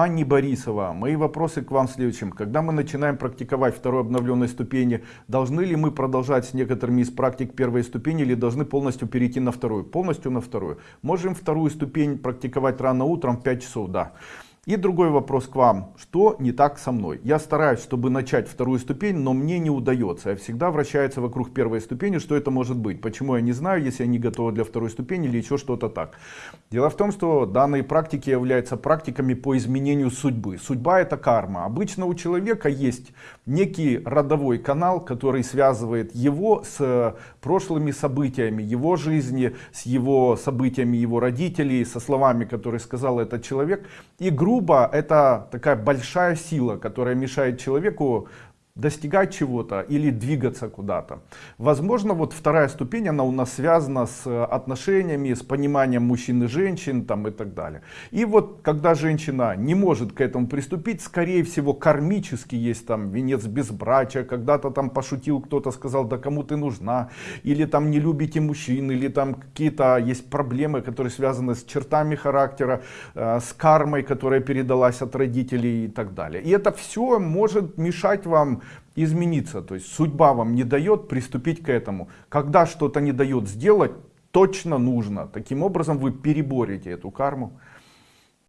Анни Борисова, мои вопросы к вам следующим. Когда мы начинаем практиковать второй обновленной ступени, должны ли мы продолжать с некоторыми из практик первой ступени или должны полностью перейти на вторую? Полностью на вторую. Можем вторую ступень практиковать рано утром в 5 часов, да. И другой вопрос к вам. Что не так со мной? Я стараюсь, чтобы начать вторую ступень, но мне не удается. Я всегда вращается вокруг первой ступени. Что это может быть? Почему я не знаю, если я не готова для второй ступени или еще что-то так? Дело в том, что данные практики являются практиками по изменению судьбы. Судьба это карма. Обычно у человека есть некий родовой канал, который связывает его с прошлыми событиями его жизни, с его событиями его родителей, со словами, которые сказал этот человек. И грубо грубо, это такая большая сила, которая мешает человеку достигать чего-то или двигаться куда-то. Возможно, вот вторая ступень, она у нас связана с отношениями, с пониманием мужчин и женщин там, и так далее. И вот, когда женщина не может к этому приступить, скорее всего, кармически есть там венец безбрачия, когда-то там пошутил кто-то, сказал, да кому ты нужна, или там не любите мужчин, или там какие-то есть проблемы, которые связаны с чертами характера, э, с кармой, которая передалась от родителей и так далее. И это все может мешать вам измениться. То есть судьба вам не дает приступить к этому. Когда что-то не дает сделать, точно нужно. Таким образом вы переборете эту карму.